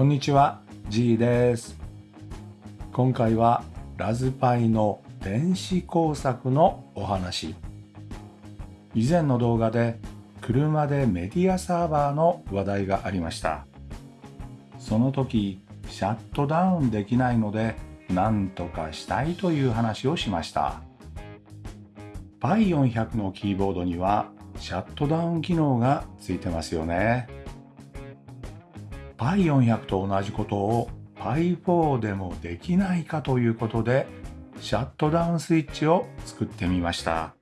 こんにちは G です。今回はラズパイの電子工作のお話。以前の動画で車でメディアサーバーの話題がありました。その時シャットダウンできないので何とかしたいという話をしました。Pi400 のキーボードにはシャットダウン機能がついてますよね。I400 と同じことを Pi4 でもできないかということでシャットダウンスイッチを作ってみました。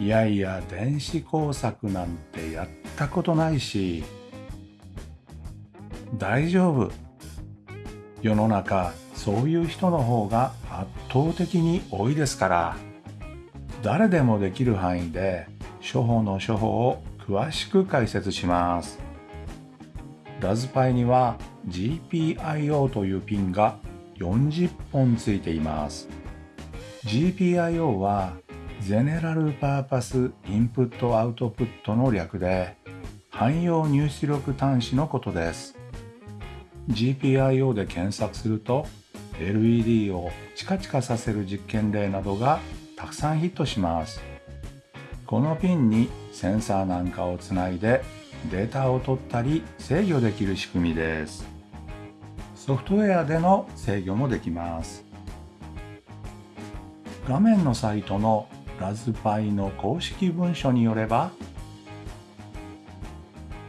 いやいや電子工作なんてやったことないし大丈夫。世の中そういう人の方が圧倒的に多いですから誰でもできる範囲で処方の処方を詳しく解説します。ラズパイには GPIO というピンが40本ついています。GPIO はゼネラルパーパスインプットアウトプットの略で汎用入出力端子のことです。GPIO で検索すると LED をチカチカさせる実験例などがたくさんヒットします。このピンにセンサーなんかをつないでデータを取ったり制御できる仕組みです。ソフトウェアでの制御もできます。画面のサイトのラズパイの公式文書によれば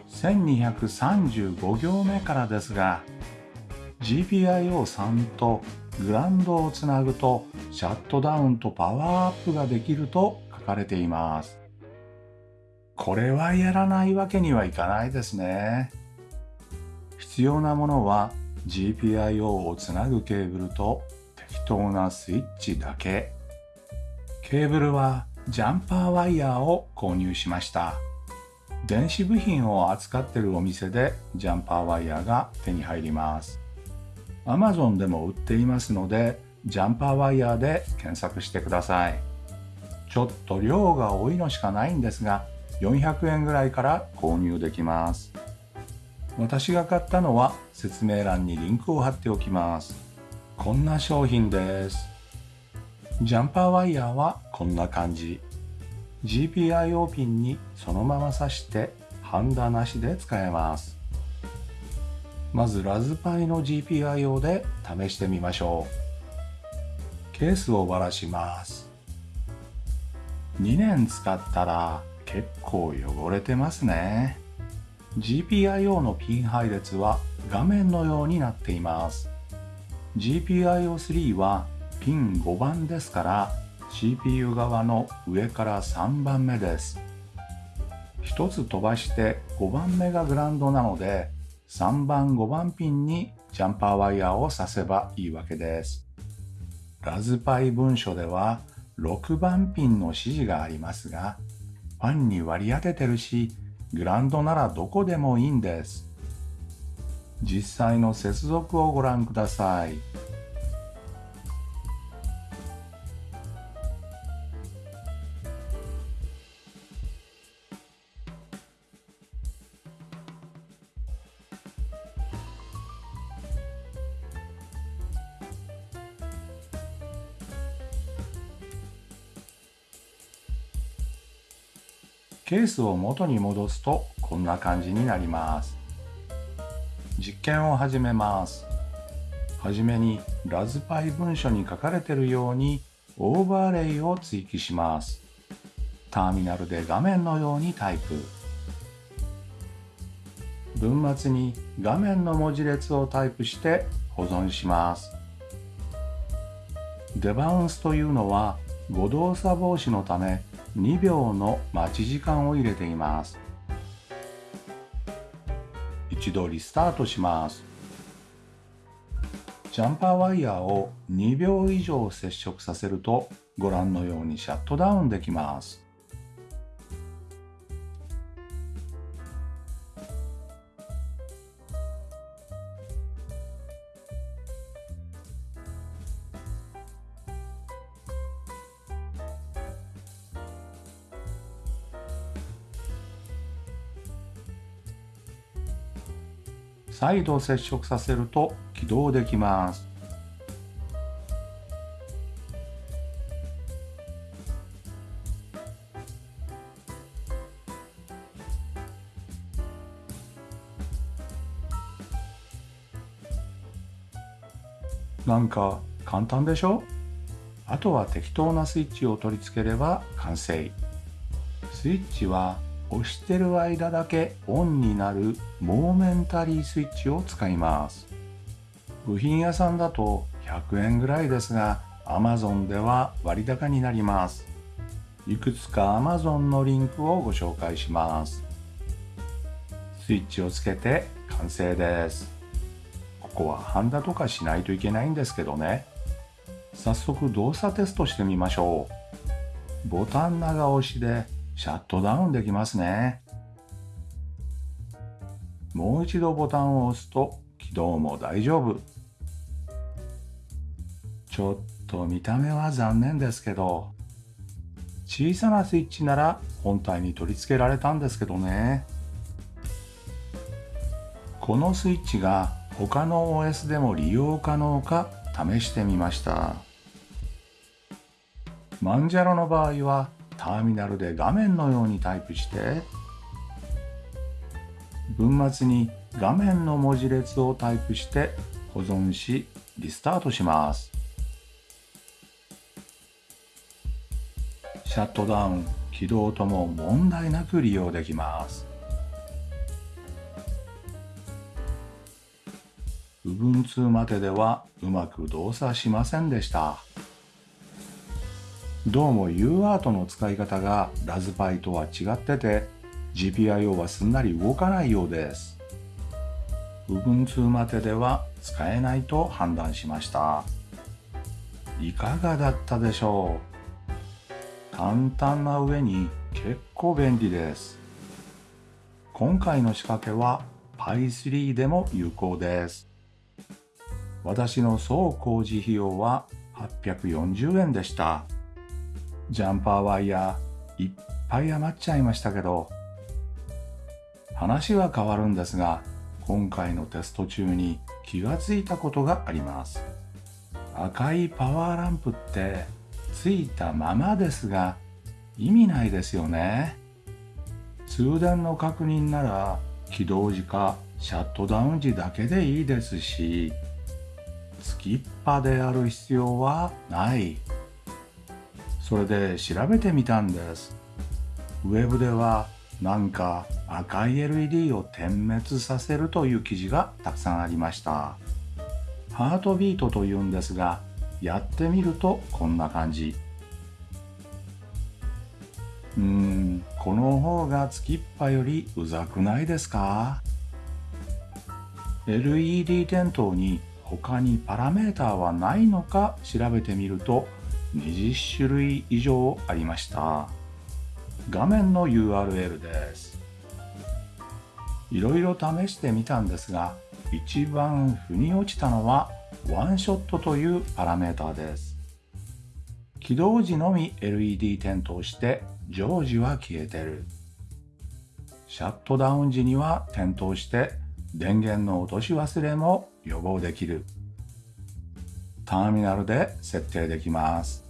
1235行目からですが GPIO3 とグランドをつなぐとシャットダウンとパワーアップができると書かれています。これはやらないわけにはいかないですね。必要なものは GPIO をつなぐケーブルと適当なスイッチだけ。ケーブルはジャンパーワイヤーを購入しました。電子部品を扱ってるお店でジャンパーワイヤーが手に入ります。Amazon でも売っていますのでジャンパーワイヤーで検索してください。ちょっと量が多いのしかないんですが400円ぐらいから購入できます。私が買ったのは説明欄にリンクを貼っておきます。こんな商品です。ジャンパーワイヤーはこんな感じ。GPIO ピンにそのまま挿してハンダなしで使えます。まずラズパイの GPIO で試してみましょう。ケースをばらします。2年使ったら結構汚れてますね。GPIO のピン配列は画面のようになっています。GPIO3 はピン5番ですから CPU 側の上から3番目です。1つ飛ばして5番目がグランドなので3番5番ピンにジャンパーワイヤーを挿せばいいわけです。ラズパイ文書では6番ピンの指示がありますがファンに割り当ててるしグランドならどこでもいいんです。実際の接続をご覧ください。ケースを元に戻すとこんな感じになります。実験を始めます。はじめにラズパイ文書に書かれているようにオーバーレイを追記します。ターミナルで画面のようにタイプ。文末に画面の文字列をタイプして保存します。デバウンスというのは誤動作防止のため2秒の待ち時間を入れています。一度リスタートします。ジャンパーワイヤーを2秒以上接触させるとご覧のようにシャットダウンできます。再度接触させると起動できます。なんか簡単でしょ？あとは適当なスイッチを取り付ければ完成。スイッチは押してる間だけオンになるモーメンタリースイッチを使います。部品屋さんだと100円ぐらいですが Amazon では割高になります。いくつか Amazon のリンクをご紹介します。スイッチをつけて完成です。ここはハンダとかしないといけないんですけどね。早速動作テストしてみましょう。ボタン長押しでシャットダウンできますね。もう一度ボタンを押すと起動も大丈夫。ちょっと見た目は残念ですけど小さなスイッチなら本体に取り付けられたんですけどね。このスイッチが他の OS でも利用可能か試してみました。マンジャロの場合はターミナルで画面のようにタイプして文末に画面の文字列をタイプして保存しリスタートしますシャットダウン起動とも問題なく利用できます部分2までではうまく動作しませんでした。どうも UART の使い方がラズパイとは違ってて GPIO はすんなり動かないようです。Ubuntu まででは使えないと判断しました。いかがだったでしょう？簡単な上に結構便利です。今回の仕掛けは Pi3 でも有効です。私の総工事費用は840円でした。ジャンパーワイヤーいっぱい余っちゃいましたけど、話は変わるんですが、今回のテスト中に気がついたことがあります。赤いパワーランプってついたままですが意味ないですよね。通電の確認なら起動時かシャットダウン時だけでいいですし、つきっぱである必要はない。それで調べてみたんです。ウェブではなんか赤い LED を点滅させるという記事がたくさんありました。ハートビートというんですがやってみるとこんな感じ。うーんこの方がつきっぱよりうざくないですか？LED 点灯に他にパラメーターはないのか調べてみると20種類以上ありました。画面の URL です。いろいろ試してみたんですが一番腑に落ちたのはワンショットというパラメータです。起動時のみ LED 点灯して常時は消えてる。シャットダウン時には点灯して電源の落とし忘れも予防できる。ターミナルで設定できます。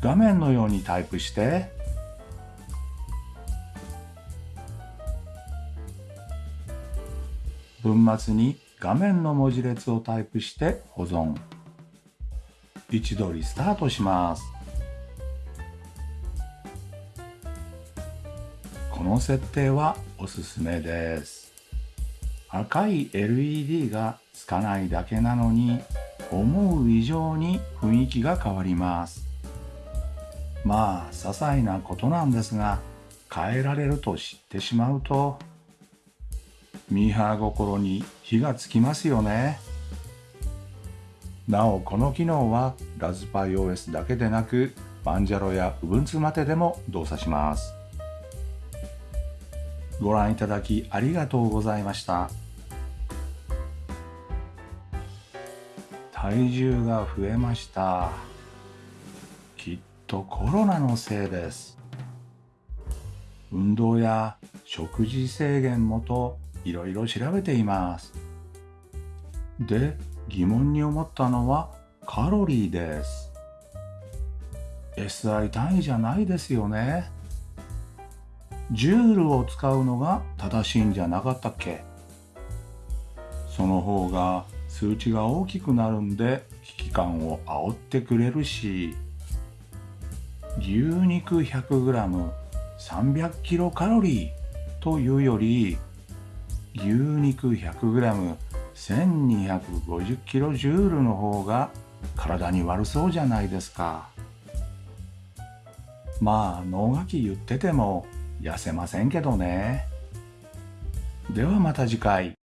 画面のようにタイプして。文末に画面の文字列をタイプして保存。一度リスタートします。この設定はおすすめです。赤い LED がつかないだけなのに思う以上に雰囲気が変わります。まあ些細なことなんですが変えられると知ってしまうとミーハー心に火がつきますよね。なおこの機能はラズパイ OS だけでなくバンジャロや Ubuntu まででも動作します。ご覧いただきありがとうございました。体重が増えました。とコロナのせいです運動や食事制限もといろいろ調べています。で、疑問に思ったのはカロリーです。SI 単位じゃないですよね。ジュールを使うのが正しいんじゃなかったっけ？その方が数値が大きくなるんで危機感を煽ってくれるし牛肉 100g300 キロカロリーというより牛肉 100g1250 キロジュールの方が体に悪そうじゃないですか。まあ脳書き言ってても痩せませんけどね。ではまた次回。